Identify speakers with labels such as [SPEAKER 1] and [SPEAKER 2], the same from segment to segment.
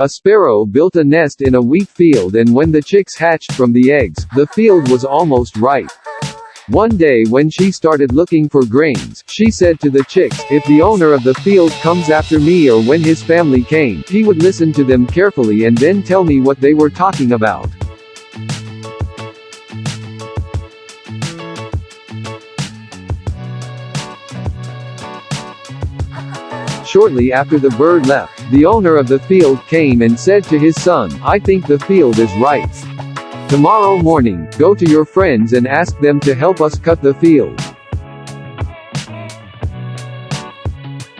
[SPEAKER 1] A sparrow built a nest in a wheat field and when the chicks hatched from the eggs, the field was almost ripe. One day when she started looking for grains, she said to the chicks, if the owner of the field comes after me or when his family came, he would listen to them carefully and then tell me what they were talking about. Shortly after the bird left, the owner of the field came and said to his son, I think the field is ripe. Tomorrow morning, go to your friends and ask them to help us cut the field.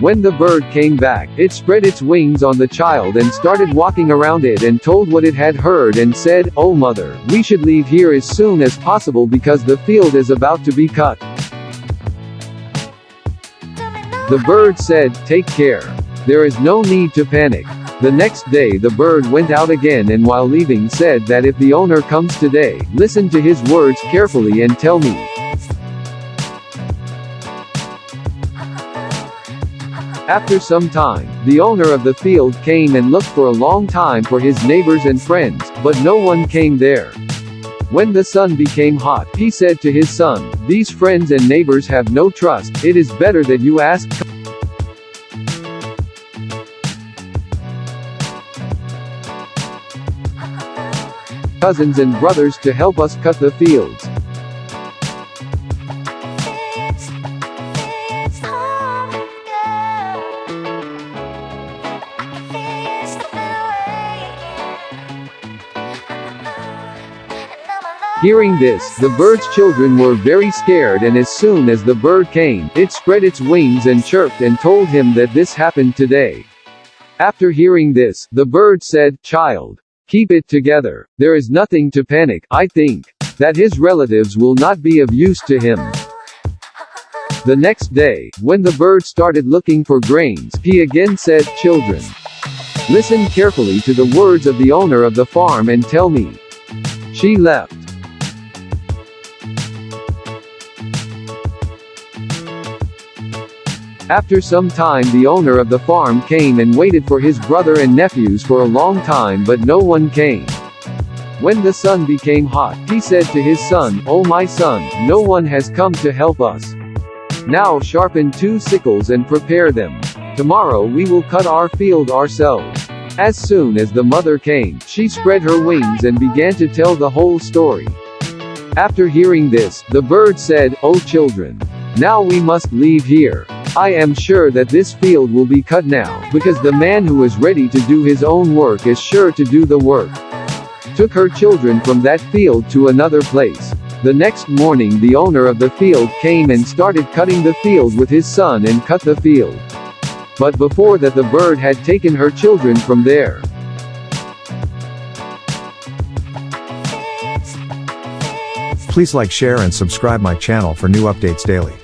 [SPEAKER 1] When the bird came back, it spread its wings on the child and started walking around it and told what it had heard and said, Oh mother, we should leave here as soon as possible because the field is about to be cut. The bird said, take care. There is no need to panic. The next day the bird went out again and while leaving said that if the owner comes today, listen to his words carefully and tell me. After some time, the owner of the field came and looked for a long time for his neighbors and friends, but no one came there. When the sun became hot, he said to his son, These friends and neighbors have no trust, it is better that you ask cousins and brothers to help us cut the fields. Hearing this, the bird's children were very scared and as soon as the bird came, it spread its wings and chirped and told him that this happened today. After hearing this, the bird said, Child, Keep it together. There is nothing to panic, I think. That his relatives will not be of use to him. The next day, when the bird started looking for grains, he again said, Children, listen carefully to the words of the owner of the farm and tell me. She left. After some time the owner of the farm came and waited for his brother and nephews for a long time but no one came. When the sun became hot, he said to his son, Oh my son, no one has come to help us. Now sharpen two sickles and prepare them. Tomorrow we will cut our field ourselves. As soon as the mother came, she spread her wings and began to tell the whole story. After hearing this, the bird said, Oh children, now we must leave here. I am sure that this field will be cut now, because the man who is ready to do his own work is sure to do the work. Took her children from that field to another place. The next morning the owner of the field came and started cutting the field with his son and cut the field. But before that the bird had taken her children from there.
[SPEAKER 2] Please like share and subscribe my channel for new updates daily.